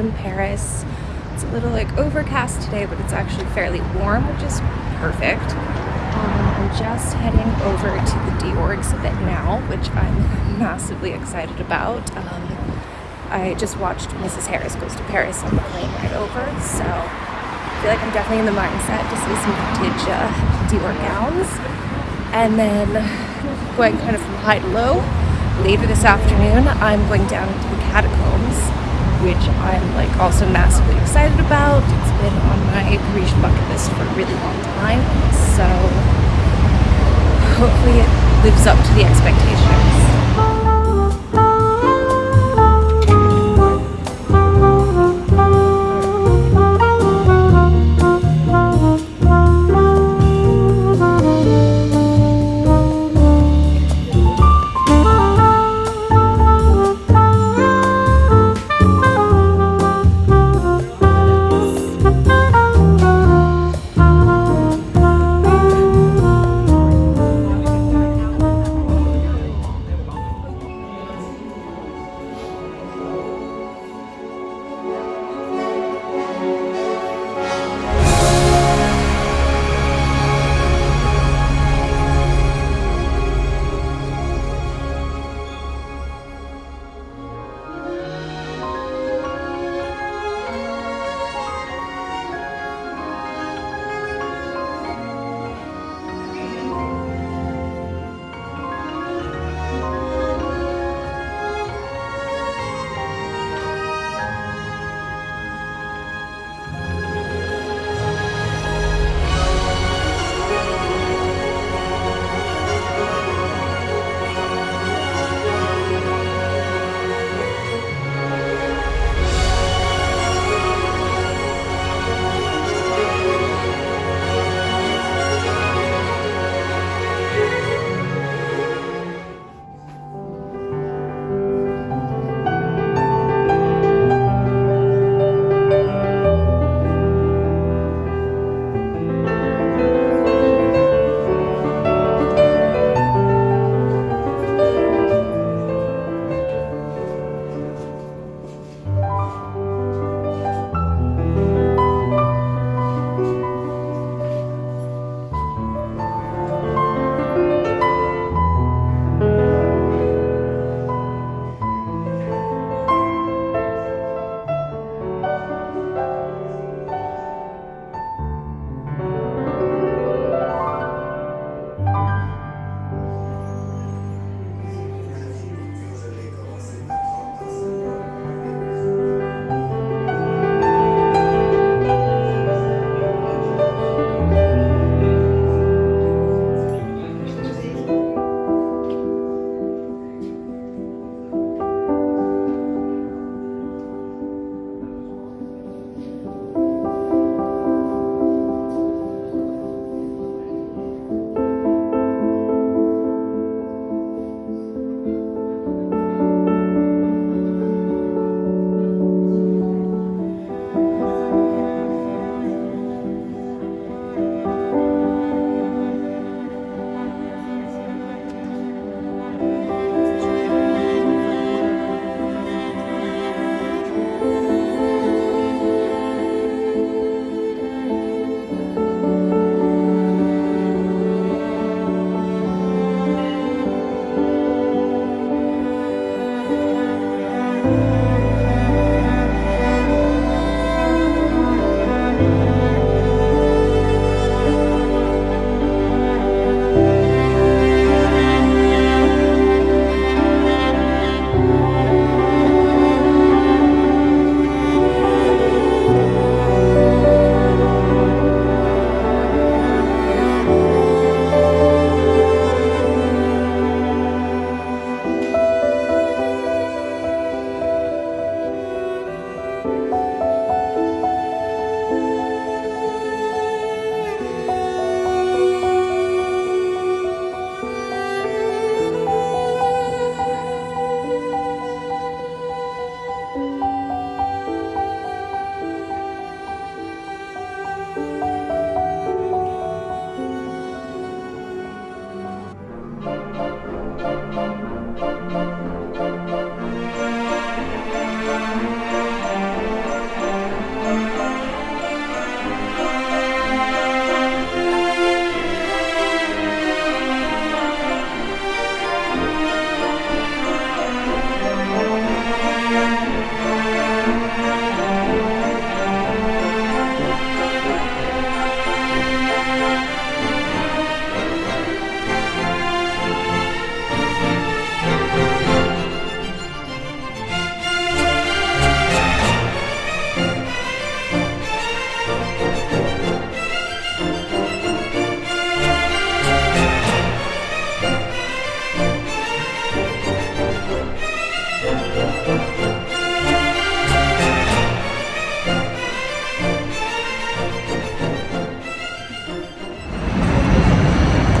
in Paris. It's a little like overcast today, but it's actually fairly warm, which is perfect. Um, I'm just heading over to the Dior exhibit now, which I'm massively excited about. Um, I just watched Mrs. Harris Goes to Paris on the plane right over, so I feel like I'm definitely in the mindset to see some vintage uh, Dior gowns. And then going kind of from high to low, later this afternoon, I'm going down into the catacombs, which I'm like also massively excited about. It's been on my Parisian bucket list for a really long time, so hopefully it lives up to the expectations.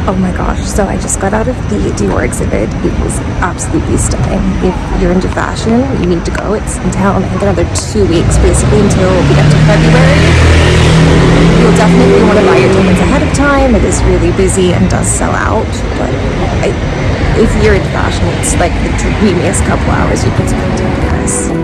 Oh my gosh, so I just got out of the Dior exhibit. It was absolutely stunning. If you're into fashion, you need to go. It's in town, I think another two weeks basically until we get to February. You'll definitely want to buy your tickets ahead of time. It is really busy and does sell out, but I, if you're into fashion, it's like the dreamiest couple hours you could spend in Paris.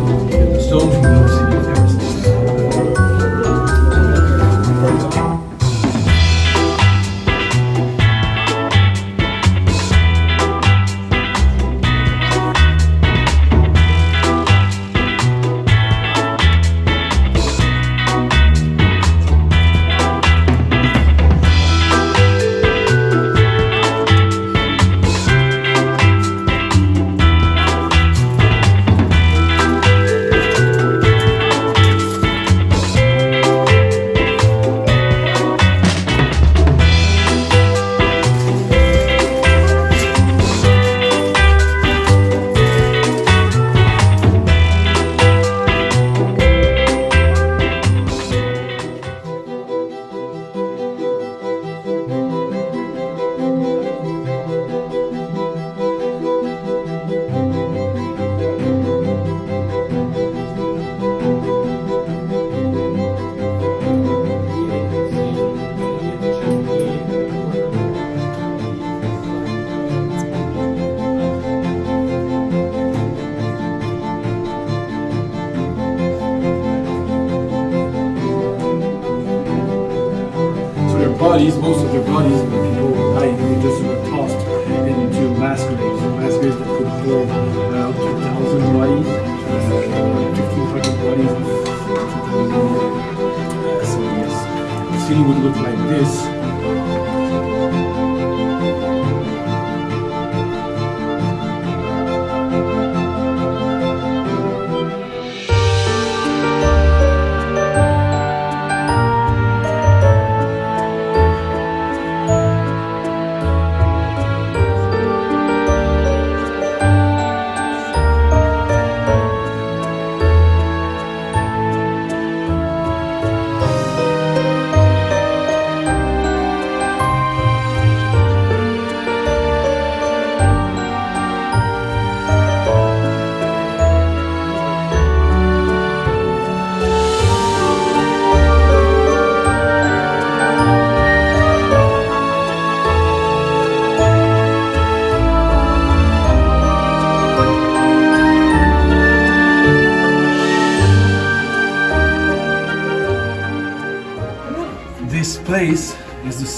bodies, most of their bodies, when people die, they just were tossed into mass graves. Mass that could hold uh, up to a thousand bodies, uh, 1,500 bodies. Uh, so yes, the city would look like this.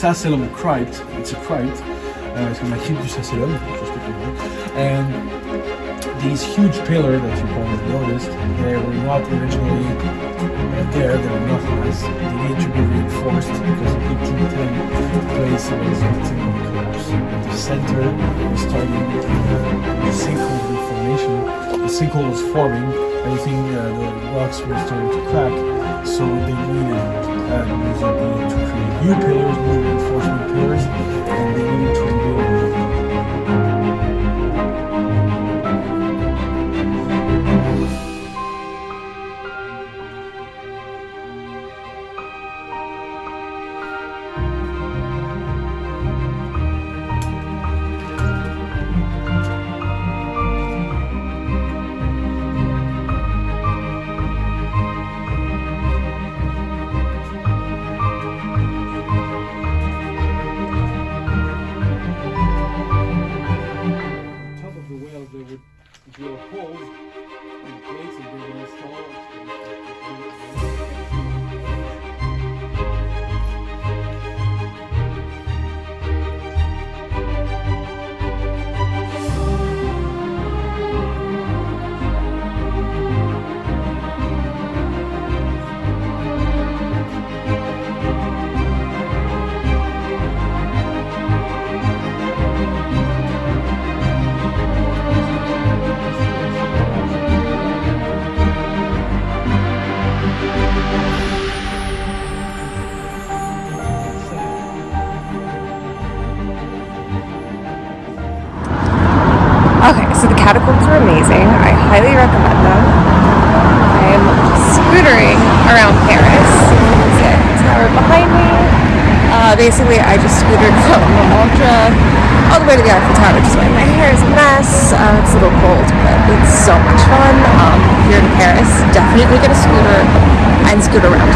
The crypt. It's a crypt. Uh, c'est la crypte and these huge pillars that you probably noticed, they were not originally there, they were not nice. They need to be reinforced because in 1810 the place victim of collapse. The center was starting uh, the sinkhole formation. The sinkhole was forming, everything, uh, the rocks were starting to crack, so they needed uh, music to create new pillars, new reinforcement pillars, catacombs are amazing. I highly recommend them. I'm scootering around Paris. Tower behind me? Uh, basically, I just scootered from Montmartre all the way to the Eiffel Tower, which is why my hair is a mess. Uh, it's a little cold, but it's so much fun. Um, if you're in Paris, definitely get a scooter and scoot around